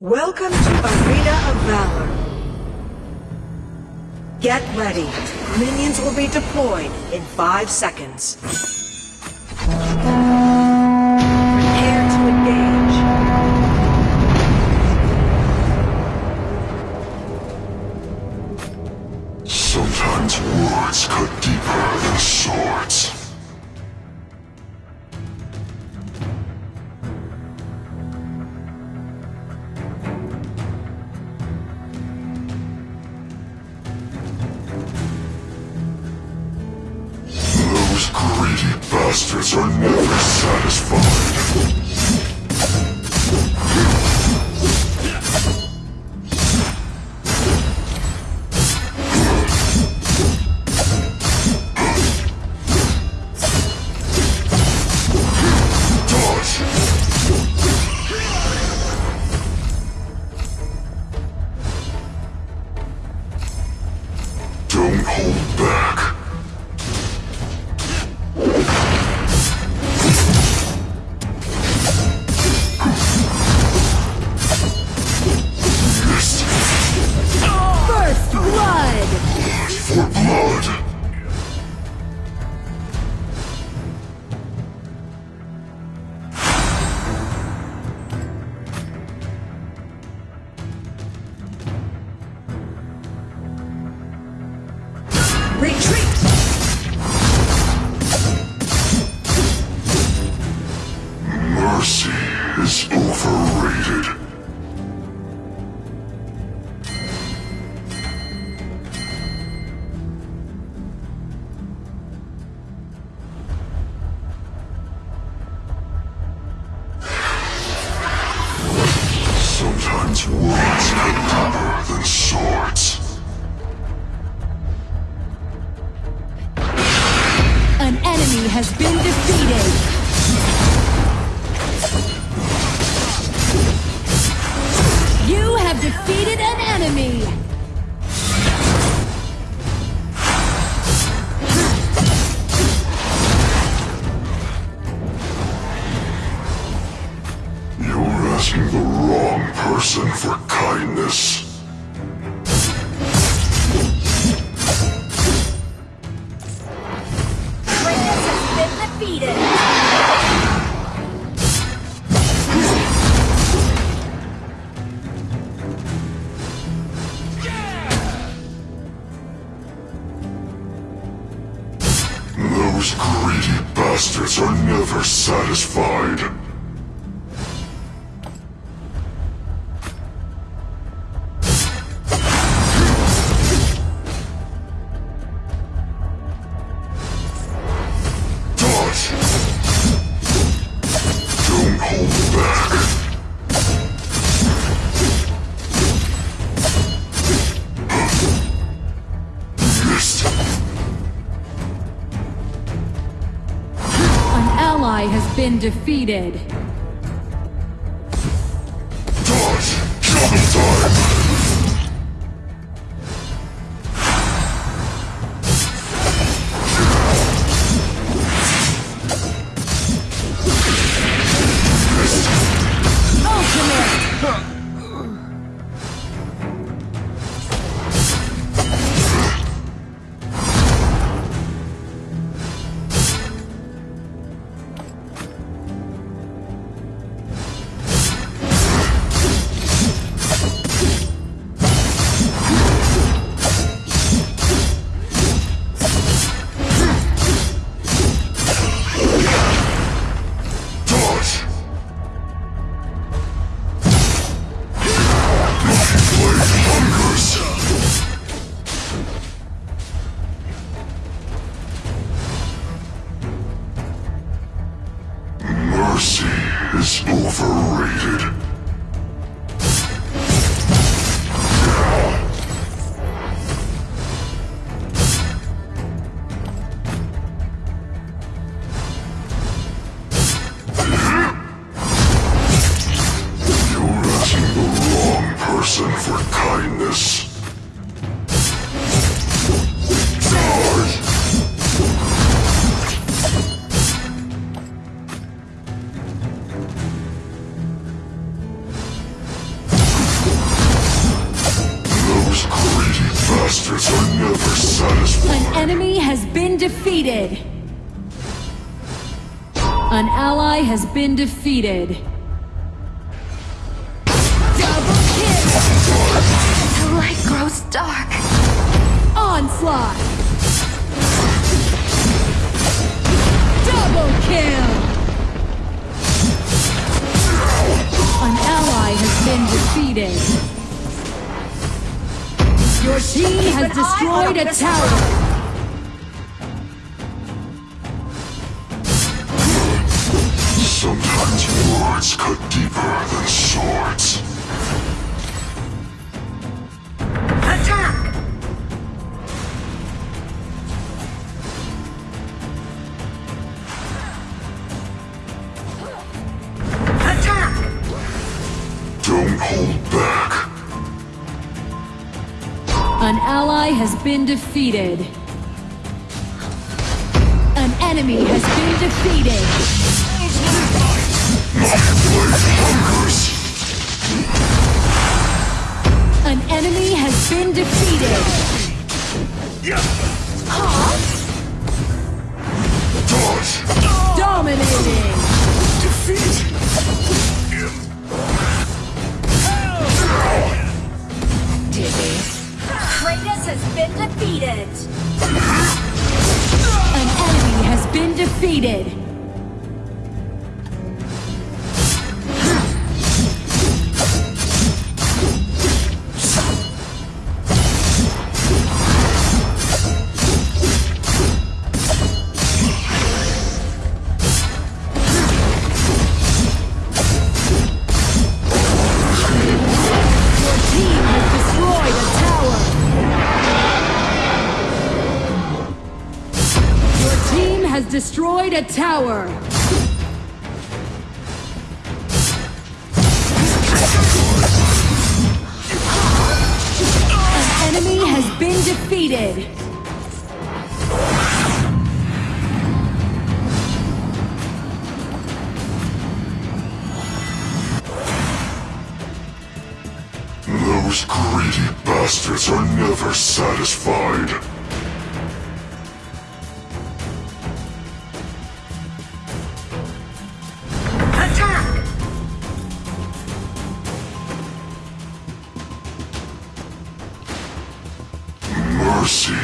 Welcome to Arena of Valor. Get ready. Minions will be deployed in five seconds. Bastards are never satisfied. Overrated. Sometimes words cut deeper than swords. An enemy has been defeated! Satisfied. Dodge! Ally has been defeated! Never satisfied. An enemy has been defeated. An ally has been defeated. Team has destroyed a tower. Has been defeated. An enemy has been defeated. An enemy has been defeated. Destroyed a tower. An enemy has been defeated. Those greedy bastards are never satisfied. Mercy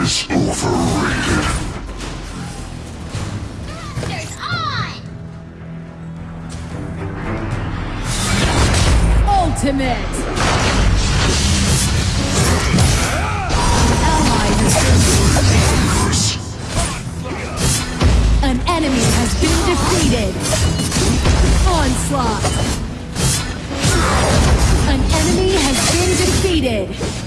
is overrated. There's on! Ultimate. An enemy has been defeated. Onslaught. An enemy has been defeated.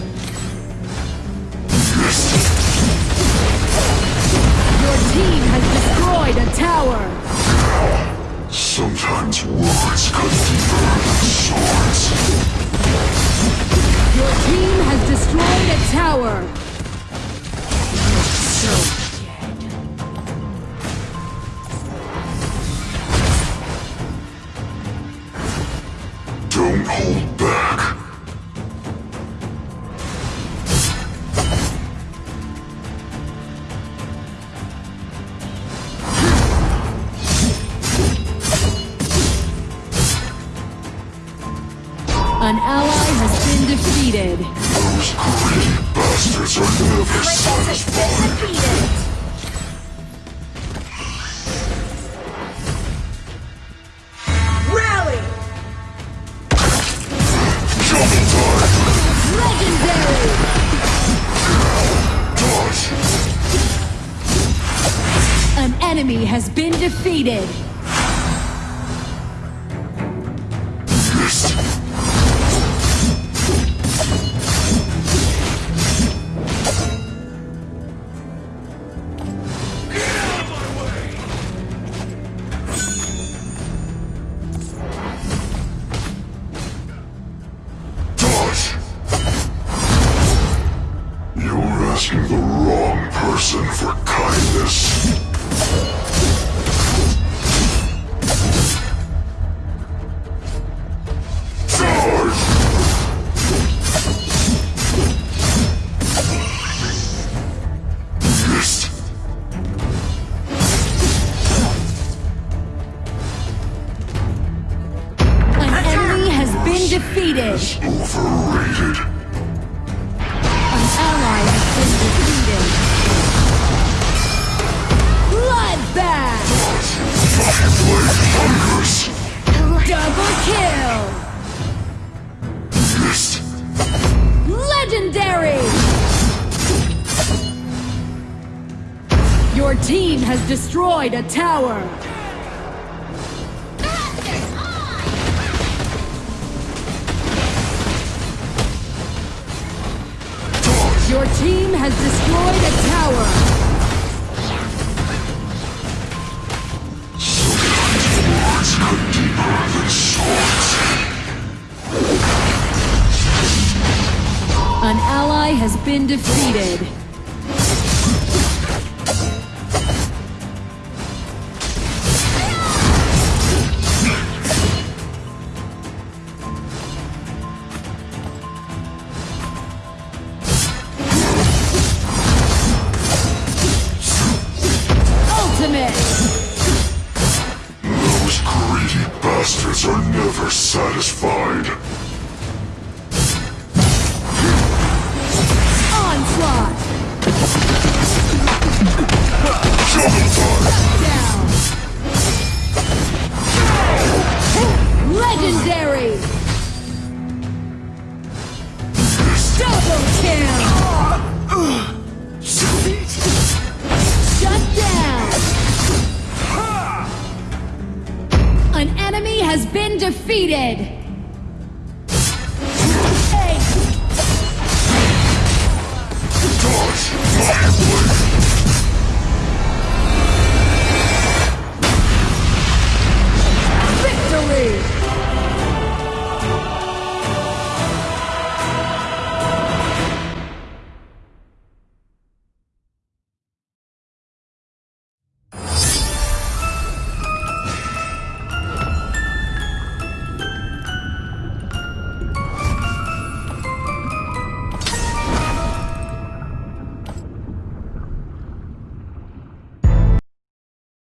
Team has destroyed a tower. Sometimes words cut deeper than swords. Your team has destroyed a tower. Don't defeated. Those greedy bastards are never satisfied. An enemy has been defeated. asking the wrong person for kindness. An enemy has been defeated. Overrated. Hungers. Double kill! Legendary! Your team has destroyed a tower. Your team has destroyed a tower. An ally has been defeated. Bastards are never satisfied. Onslaught! Down! Legendary! Double kill! An